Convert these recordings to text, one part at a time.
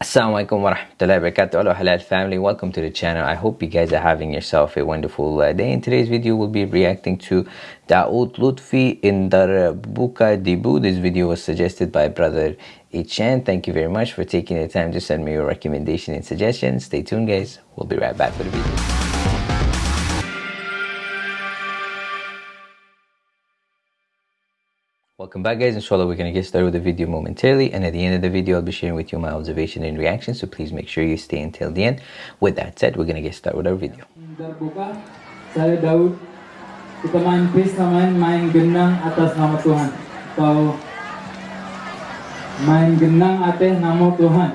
Assalamualaikum warahmatullahi wabarakatuh. Hello halal family. Welcome to the channel. I hope you guys are having yourself a wonderful uh, day. In today's video we'll be reacting to Daoud Lutfi in Darbuka Debu this video was suggested by brother Ichan thank you very much for taking the time to send me your recommendation and suggestions. Stay tuned guys. We'll be right back for the video Welcome back guys, inshallah we're going to get started with the video momentarily and at the end of the video I'll be sharing with you my observation and reaction so please make sure you stay until the end. With that said, we're going to get started with our video. Saya Daud. Kita main main main genang atas nama Tuhan. Main genang atas nama Tuhan.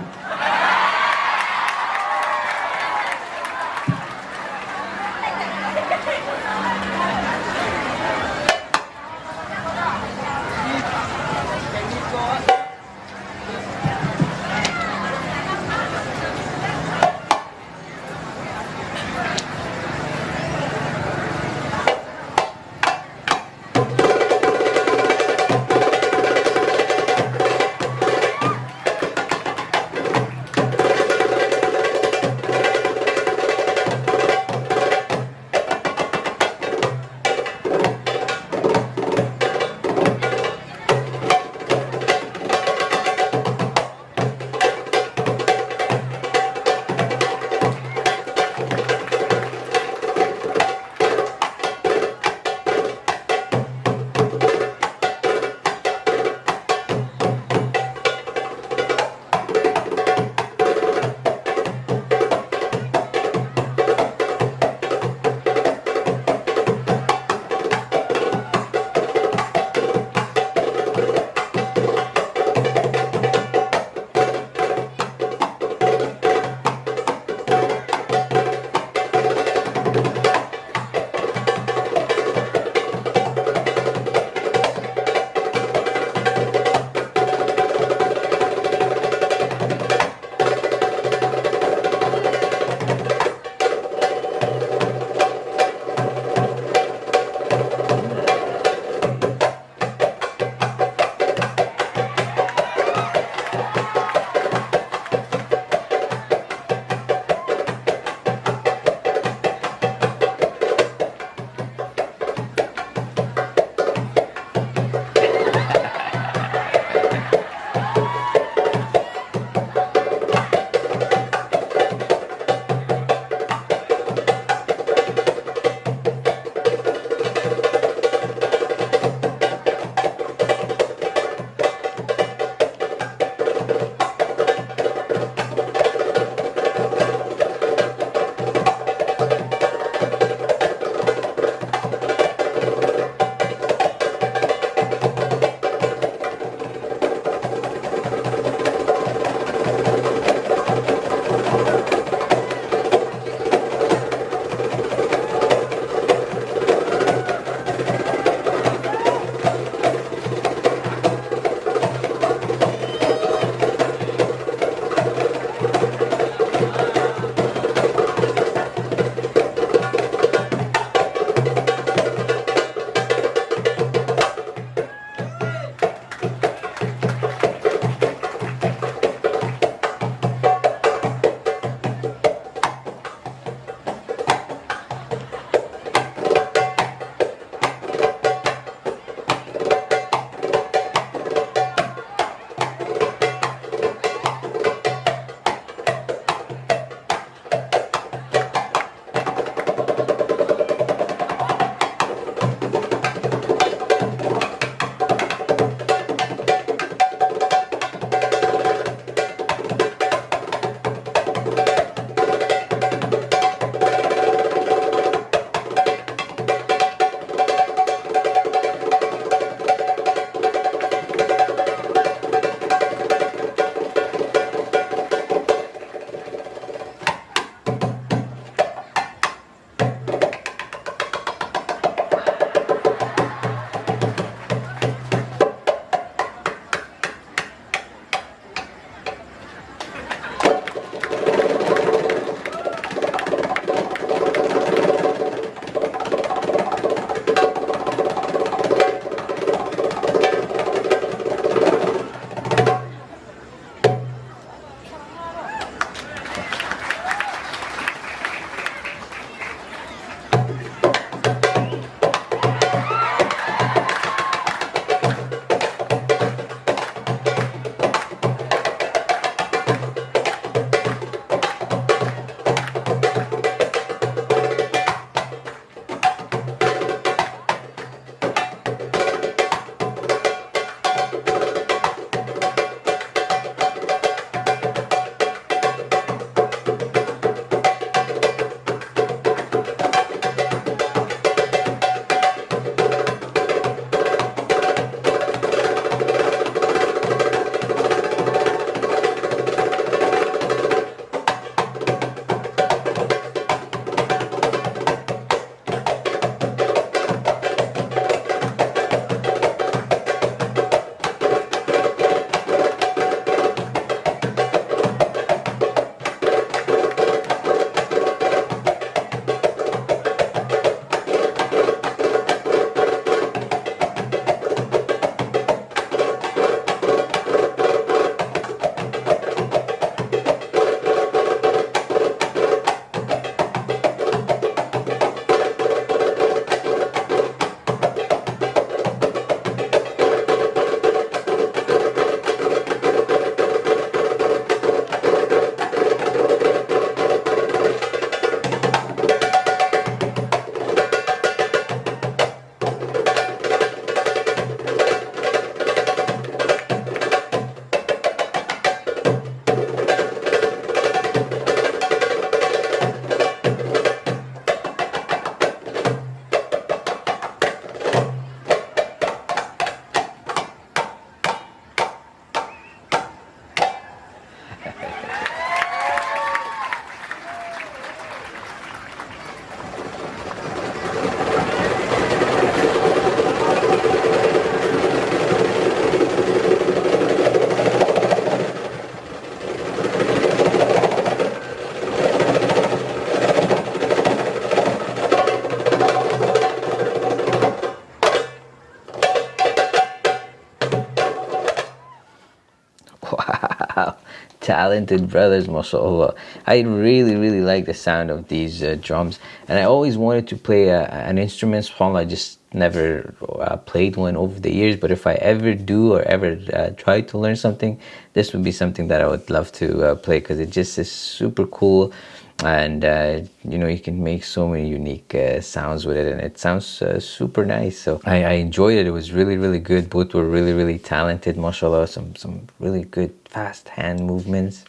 Talented brothers mashallah i really really like the sound of these uh, drums. And i always wanted to play a, an instrument subhanallah i just never uh, played one over the years. But if i ever do or ever uh, try to learn something this would be something that i would love to uh, play because it just is super cool and uh, you know you can make so many unique uh, sounds with it and it sounds uh, super nice. So I, I, enjoyed it. It was really really good. Both were really really talented mashallah. Some some really good fast hand movements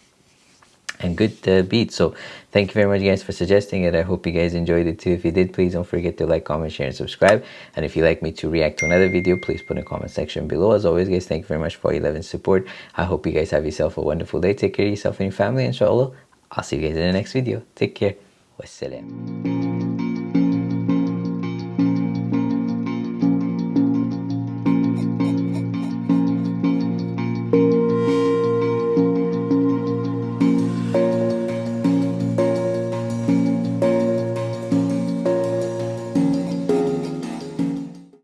and good uh, beats. So thank you very much guys for suggesting it. I hope you guys enjoyed it too. If you did please don't forget to like comment share and subscribe. And if you'd like me to react to another video please put in the comment section below. As always guys thank you very much for your love and support. I hope you guys have yourself a wonderful day. Take care of yourself and your family inshallah I'll see you guys in the next video. Take care. Wassalam.